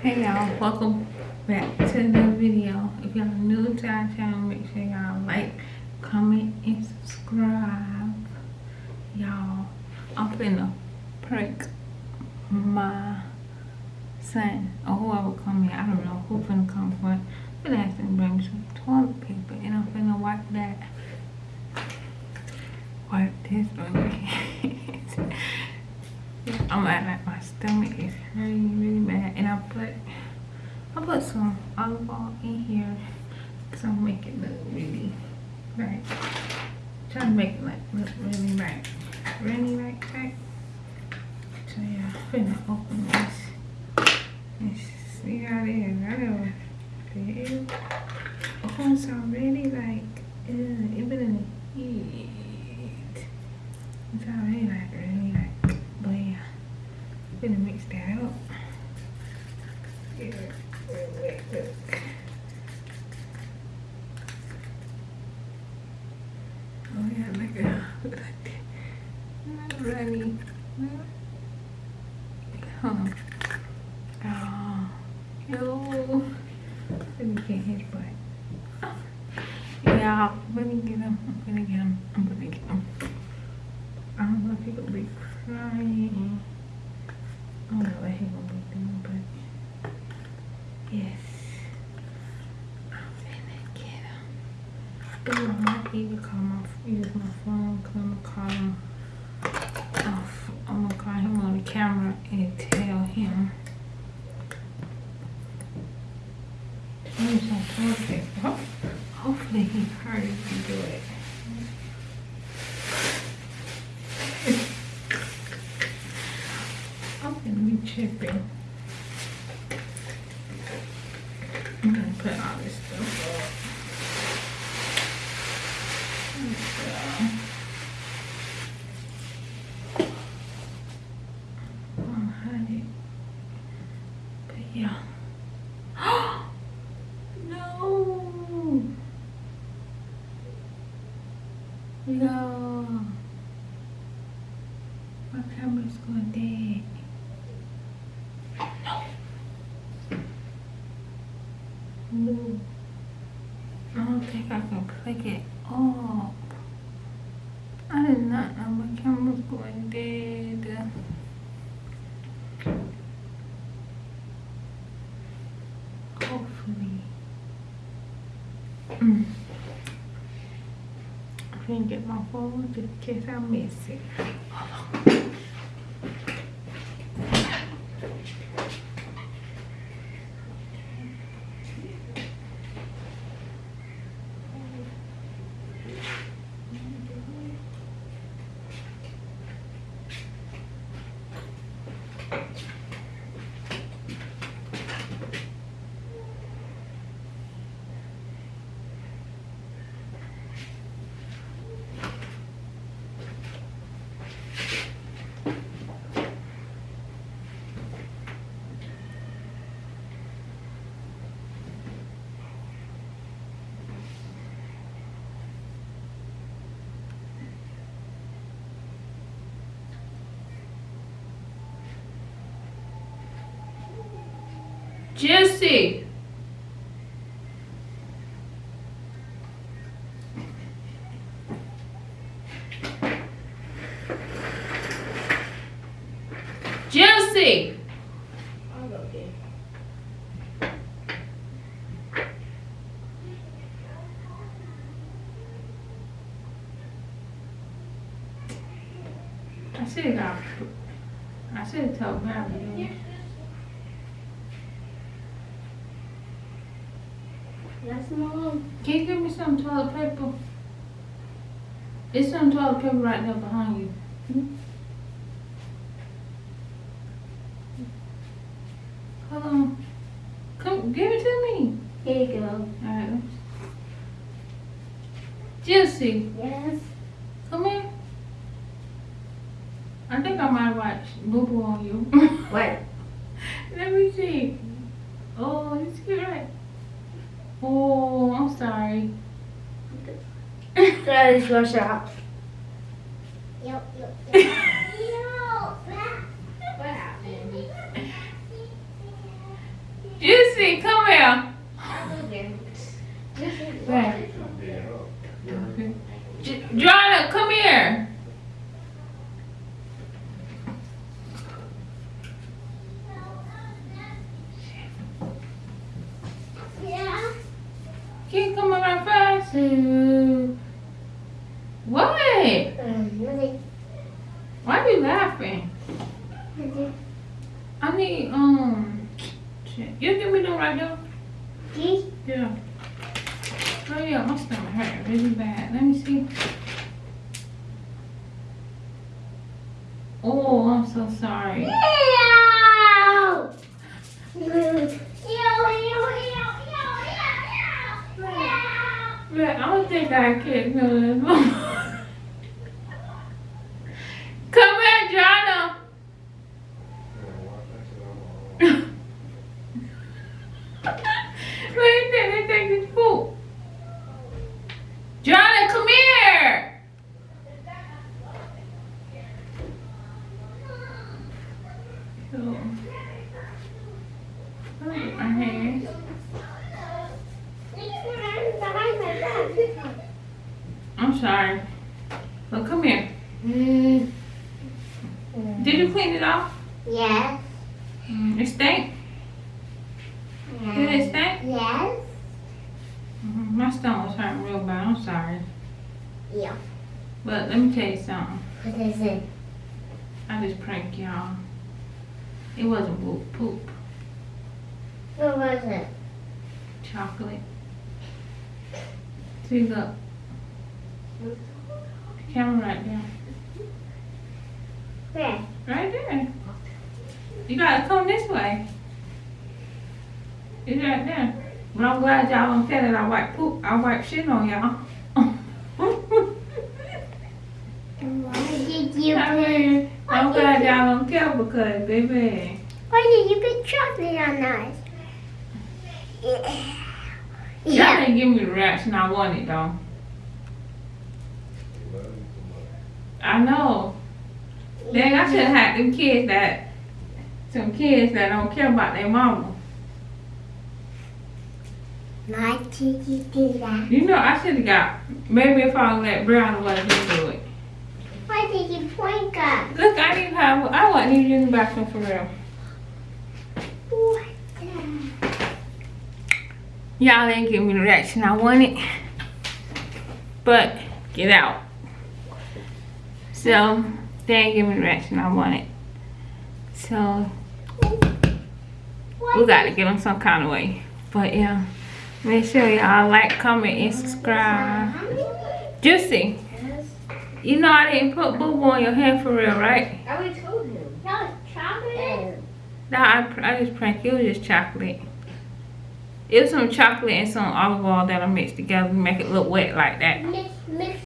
Hey y'all, welcome back to the video. If y'all new to our channel, make sure y'all like, comment, and subscribe. Y'all, I'm finna prank my son or whoever come here. I don't know who finna come for. But him to bring me some toilet paper and I'm finna wipe that. Wipe this on me. I'm like my stomach is hurting really bad, and I put I put some olive oil in here because I'm making it look really right. Trying to make it like look really right, really right, right. So yeah, I'm finna open this and see how it is. I know it oh, it's already like uh, been in the heat. It's already mix that up. Oh yeah, look at that. Huh. Oh, yo. Let me get his butt. Yeah, let me get him. I'm gonna get him. I'm gonna get him. I don't know if he could be crying. I don't know what he gonna be doing, but yes. I'm finna get him. Ooh, I might even call my, use my phone because I'm gonna call him off. I'm gonna call him on the camera and tell him. Use some toilet paper. Hopefully he heard me do it. I'm gonna be chipping. I'm gonna put all this stuff up. Oh, honey. But yeah. no. No. My camera's going dead. No. I don't think I can click it off. I did not know my camera's going dead. Hopefully. Mm. I can get my phone just in case I miss it. Jesse. Jesse. I should have. I should have told Gabby. Yes, Mom. Can you give me some toilet paper? There's some toilet paper right there behind you. Hmm? Hold on. Come, give it to me. Here you go. Alright. Jesse. Yes. Come here. I think I might watch Boo Boo on you. what? Let me see. Oh, you see right. Oh, I'm sorry. That is your shop. Yep, yep, yep. What happened? Juicy, come here. Where? J- Joanna, come here. Yeah. Can you come fast? What? Um? Why are you laughing? I need, um. You give me them right now? These? Yeah. Oh yeah, my stomach hurt really bad. Let me see. Oh, I'm so sorry. Meow. I don't uh, think I can feel this Come here, Jonna. Wait, they they take this food. Jonna, come here. So, look at my hands. I'm sorry. But come here. Mm. Did you clean it off? Yes. Mm, it stink? Did it stink? Yes. My stomach was hurting real bad. I'm sorry. Yeah. But let me tell you something. What is it? I just pranked y'all. It wasn't poop. Poop. What was it? Chocolate. See, look. Camera right there. Where? Right there. You gotta come this way. It's right there. But I'm glad y'all don't tell that I wipe poop. I wipe shit on y'all. Why did you I mean, I'm glad y'all don't care because, baby. Why did you put chocolate on us? Yeah. Y'all didn't give me the reaction I wanted though. I know. Dang, I should have had them kids that, some kids that don't care about their mama. Why did you that? Know, I should have got, maybe if I let Brown let me do it. Why did you point up? Look, I didn't have, I wasn't even in the bathroom for real. The? Y'all didn't give me the reaction I wanted. But, get out. So, they didn't give me the reaction I wanted. So, we got to did- get them some kind of way. But yeah, make sure y'all like, comment, and subscribe. Juicy, you know I didn't put boo boo on your hand for real, right? I already told him. No, it's chocolate. No, I, I just pranked you. It was just chocolate. It was some chocolate and some olive oil that I mixed together to make it look wet like that. Mix, mix